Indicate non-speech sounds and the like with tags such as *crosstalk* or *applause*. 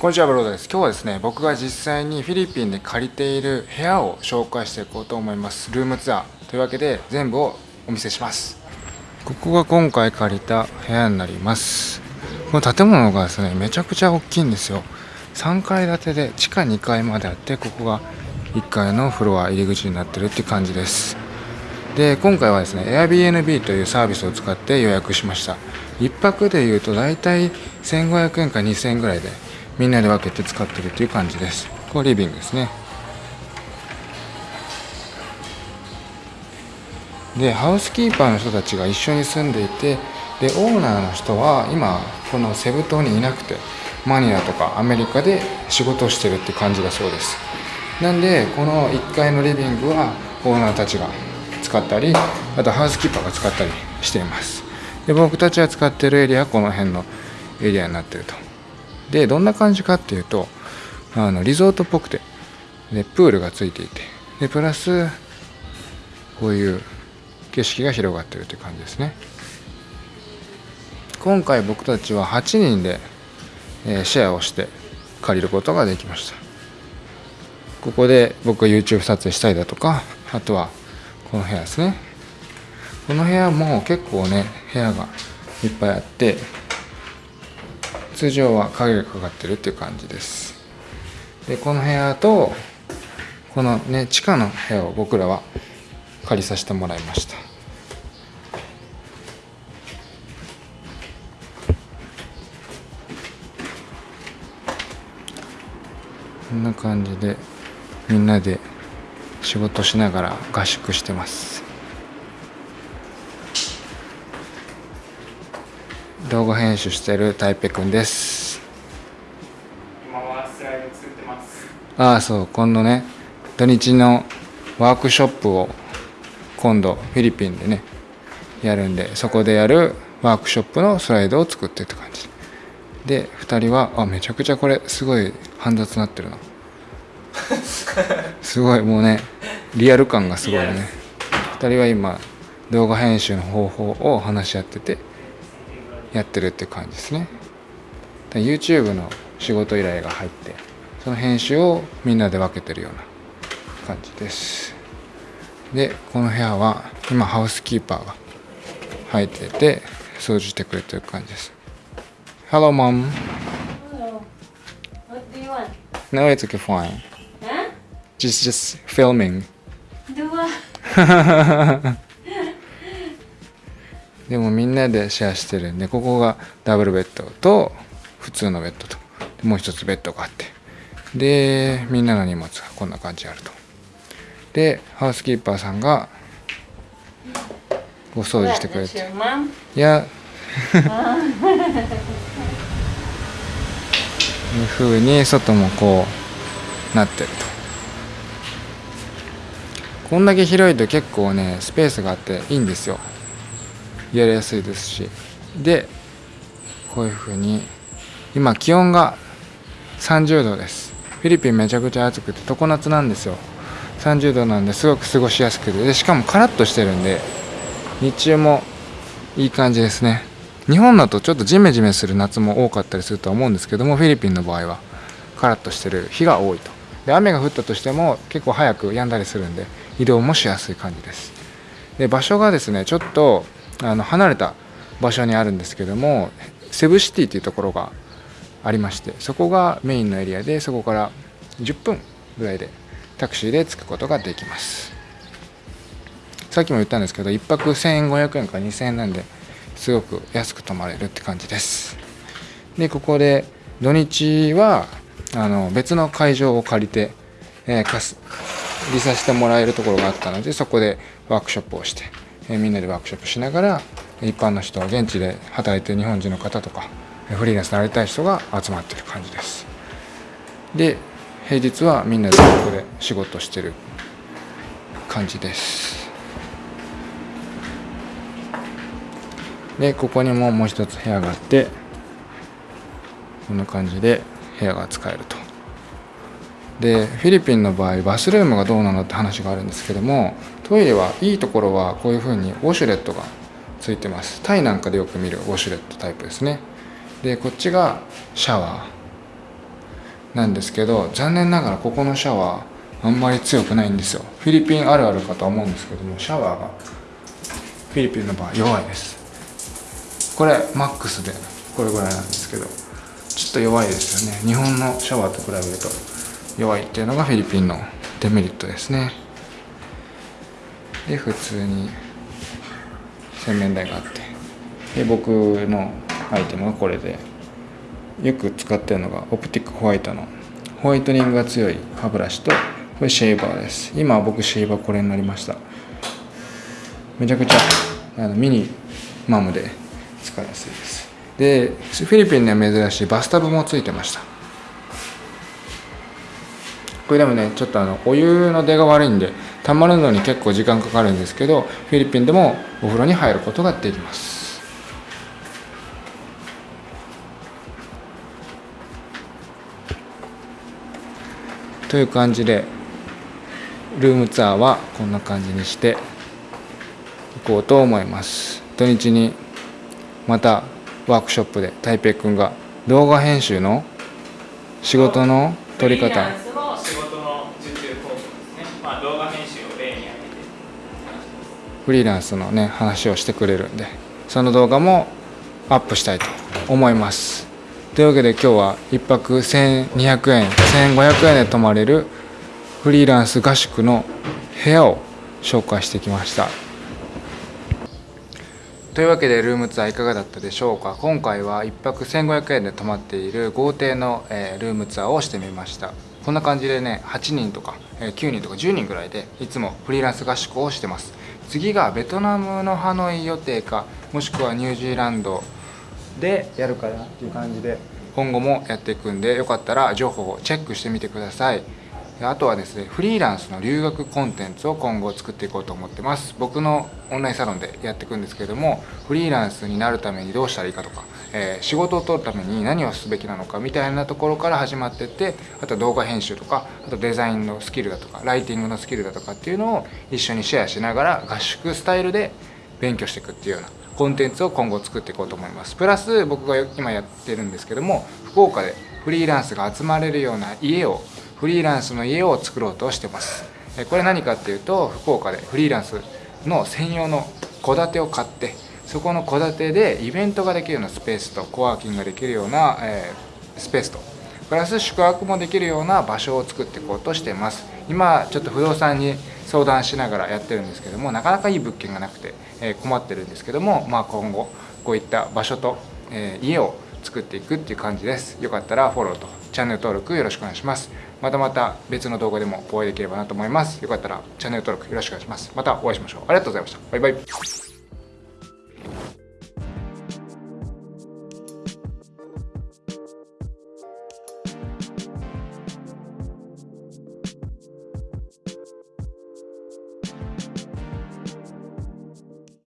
こんにちはブロードです。今日はですね僕が実際にフィリピンで借りている部屋を紹介していこうと思います。ルームツアーというわけで全部をお見せします。ここが今回借りた部屋になります。この建物がですねめちゃくちゃ大きいんですよ。3階建てで地下2階まであってここが1階のフロア入り口になってるって感じです。で今回はですね Airbnb というサービスを使って予約しました。1泊でいうと大体1500円か2000円ぐらいでみんなで分けて使ってるという感じです。これリビングですね。でハウスキーパーの人たちが一緒に住んでいてでオーナーの人は今このセブ島にいなくてマニラとかアメリカで仕事をしてるって感じだそうです。なんでこの1階のリビングはオーナーたちが使ったりあとハウスキーパーが使ったりしています。で僕たちが使ってるエリアはこの辺のエリアになってると。でどんな感じかっていうとあのリゾートっぽくてでプールがついていてでプラスこういう景色が広がってるという感じですね。今回僕たちは8人で、えシェアをして借りることができました。ここで僕が YouTube 撮影したりだとかあとはこの部屋ですね。この部屋も結構ね部屋がいっぱいあって通常は影がかかってるっていう感じです。でこの部屋とこのね地下の部屋を僕らは借りさせてもらいました。こんな感じでみんなで仕事しながら合宿してます。動画編集してるタイペくんです。今はスライド作ってます。ああそう今度ね土日のワークショップを今度フィリピンでねやるんでそこでやるワークショップのスライドを作ってって感じ。で2人はあめちゃくちゃこれすごい煩雑になってるな。*laughs* すごいもうねリアル感がすごいね。2人は今動画編集の方法を話し合っててやってるって感じですね YouTube の仕事依頼が入ってその編集をみんなで分けてるような感じですでこの部屋は今ハウスキーパーが入ってて掃除してくれてる感じです Hello mom Hello. What do you want? No it's okay fine Huh? Just just filming Do what? *laughs* でもみんなでシェアしてる。んでここがダブルベッドと普通のベッドと。でもう一つベッドがあって。でみんなの荷物がこんな感じあると。でハウスキーパーさんがお掃除してくれて?いや。*laughs* いう風に外もこうなってると。こんだけ広いと結構ねスペースがあっていいんですよやりやすいですし。でこういう風に今気温が30度です。フィリピンめちゃくちゃ暑くて常夏なんですよ。30度なんですごく過ごしやすくて。でしかもカラッとしてるんで日中もいい感じですね。日本だとちょっとジメジメする夏も多かったりするとは思うんですけどもフィリピンの場合はカラッとしてる日が多いと。で雨が降ったとしても結構早く止んだりするんで移動もしやすい感じです。で場所がですねちょっとあの離れた場所にあるんですけどもセブシティというところがありましてそこがメインのエリアでそこから10分ぐらいでタクシーで着くことができます。さっきも言ったんですけど1泊1500円か2000円なんですごく安く泊まれるって感じです。でここで土日はあの別の会場を借りて、えー、貸す利させてもらえるところがあったのでそこでワークショップをして、えーみんなでワークショップしながら一般の人現地で働いてる日本人の方とかフリーランスになりたい人が集まってる感じです。で平日はみんなでここで仕事してる感じです。でここにももう一つ部屋があってこんな感じで部屋が使えると。でフィリピンの場合バスルームがどうなのって話があるんですけどもトイレはいいところはこういうふうにウォシュレットがついてます。タイなんかでよく見るウォシュレットタイプですね。でこっちがシャワーなんですけど残念ながらここのシャワーあんまり強くないんですよ。フィリピンあるあるかと思うんですけどもシャワーがフィリピンの場合弱いです。これマックスでこれぐらいなんですけどちょっと弱いですよね。日本のシャワーと比べると。弱いっていうのがフィリピンのデメリットですね。で普通に洗面台があって。で僕のアイテムがこれで。よく使ってるのがオプティックホワイトの。ホワイトニングが強い歯ブラシとこれシェーバーです。今僕シェーバーこれになりました。めちゃくちゃあのミニマムで使いやすいです。でフィリピンには珍しいバスタブもついてました。これでもねちょっとあのお湯の出が悪いんで溜まるのに結構時間かかるんですけどフィリピンでもお風呂に入ることができます。という感じでルームツアーはこんな感じにして行こうと思います。土日にまたワークショップで台北くんが動画編集の仕事の取り方の受注方法ですね。まあ動画編集を例に挙げてフリーランスのね話をしてくれるんでその動画もアップしたいと思います。というわけで今日は1泊1200円1500円で泊まれるフリーランス合宿の部屋を紹介してきました。というわけでルームツアーいかがだったでしょうか？今回は1泊1500円で泊まっている豪邸の、えールームツアーをしてみました。こんな感じでね8人とか、9人とか10人ぐらいでいつもフリーランス合宿をしてます。次がベトナムのハノイ予定かもしくはニュージーランドでやるかなっていう感じで今後もやっていくんでよかったら情報をチェックしてみてください。あとはですねフリーランスの留学コンテンツを今後作っていこうと思ってます。僕のオンラインサロンでやっていくんですけれどもフリーランスになるためにどうしたらいいかとか、えー仕事を取るために何をすべきなのかみたいなところから始まってってあと動画編集とかあとデザインのスキルだとかライティングのスキルだとかっていうのを一緒にシェアしながら合宿スタイルで勉強していくっていうようなコンテンツを今後作っていこうと思います。プラス僕が今やってるんですけども福岡でフリーランスが集まれるような家をフリーランスの家を作ろうとしてます。これ何かっていうと福岡でフリーランスの専用の戸建てを買ってそこの戸建てでイベントができるようなスペースとコワーキングができるような、えースペースとプラス宿泊もできるような場所を作っていこうとしてます。今ちょっと不動産に相談しながらやってるんですけどもなかなかいい物件がなくて、え困ってるんですけども、まあ、今後こういった場所と、え家を作っていくっていう感じです。よかったらフォローと。チャンネル登録よろしくお願いします。またまた別の動画でもお会いできればなと思います。よかったらチャンネル登録よろしくお願いします。またお会いしましょう。ありがとうございました。バイバイ。